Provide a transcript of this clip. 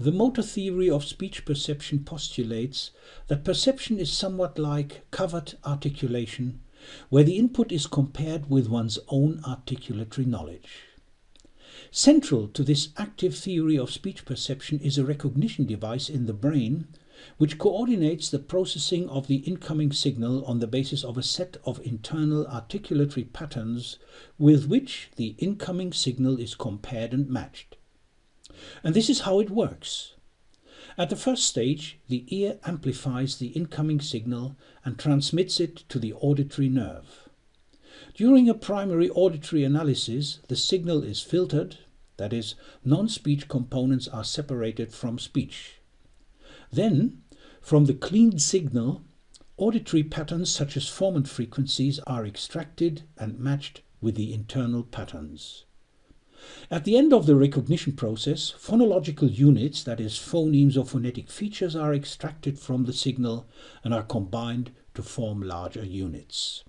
The motor theory of speech perception postulates that perception is somewhat like covert articulation, where the input is compared with one's own articulatory knowledge. Central to this active theory of speech perception is a recognition device in the brain which coordinates the processing of the incoming signal on the basis of a set of internal articulatory patterns with which the incoming signal is compared and matched. And this is how it works. At the first stage, the ear amplifies the incoming signal and transmits it to the auditory nerve. During a primary auditory analysis, the signal is filtered, that is, non-speech components are separated from speech. Then, from the cleaned signal, auditory patterns such as formant frequencies are extracted and matched with the internal patterns. At the end of the recognition process, phonological units, that is, phonemes or phonetic features, are extracted from the signal and are combined to form larger units.